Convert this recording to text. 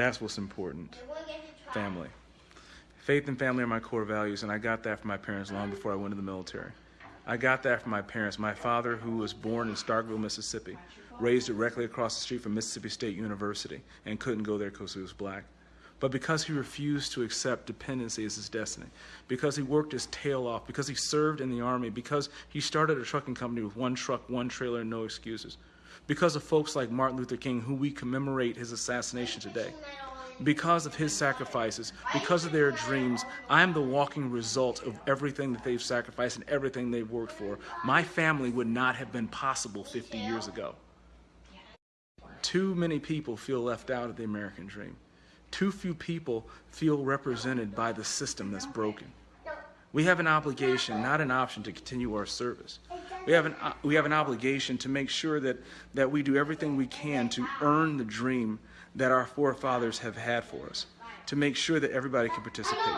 That's what's important. Family. Faith and family are my core values, and I got that from my parents long before I went to the military. I got that from my parents. My father, who was born in Starkville, Mississippi, raised directly across the street from Mississippi State University and couldn't go there because he was black. But because he refused to accept dependency as his destiny, because he worked his tail off, because he served in the army, because he started a trucking company with one truck, one trailer, and no excuses, because of folks like Martin Luther King, who we commemorate his assassination today, because of his sacrifices, because of their dreams, I am the walking result of everything that they've sacrificed and everything they've worked for. My family would not have been possible 50 years ago. Too many people feel left out of the American dream. Too few people feel represented by the system that's broken. We have an obligation, not an option, to continue our service. We have an, uh, we have an obligation to make sure that, that we do everything we can to earn the dream that our forefathers have had for us, to make sure that everybody can participate.